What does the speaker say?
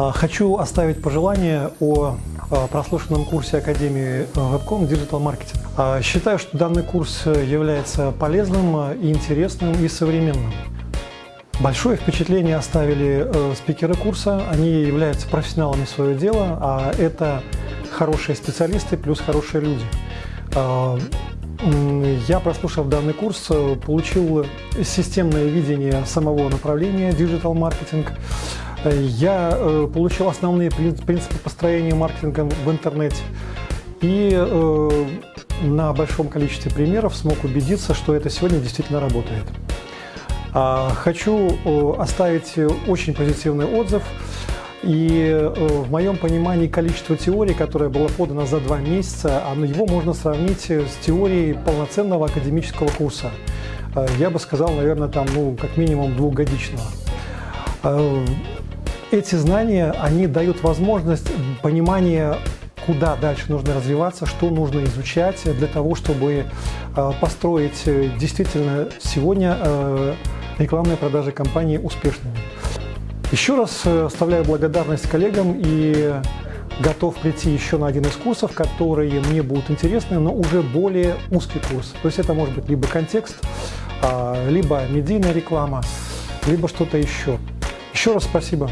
А, Хочу оставить пожелание о а, прослушанном курсе Академии Webcom Digital Marketing. А, Считаю, что данный курс является полезным, а, и интересным и современным. Большое впечатление оставили э, спикеры курса. Они являются профессионалами своего дела, а это хорошие специалисты плюс хорошие люди. Я, прослушав данный курс, э, получил системное видение самого направления. Э, Я э, получил основные прин- принципы построения маркетинга в интернете. И э, на большом количестве примеров смог убедиться, что это сегодня действительно работает. А, Хочу э, оставить очень позитивный отзыв. И э, в моем понимании количество теорий, которое было подано за два месяца, его можно сравнить с теорией полноценного академического курса. Э, Я бы сказал, наверное, там, ну, как минимум двухгодичного. Эти знания, они дают возможность понимания, куда дальше нужно развиваться, что нужно изучать для того, чтобы э, построить э, действительно сегодня э, рекламные продажи компании успешными. Еще раз оставляю благодарность коллегам и готов прийти еще на один из курсов, которые мне будут интересны, но уже более узкий курс. То есть это может быть либо контекст, а, либо медийная реклама, либо что-то еще. Еще раз спасибо.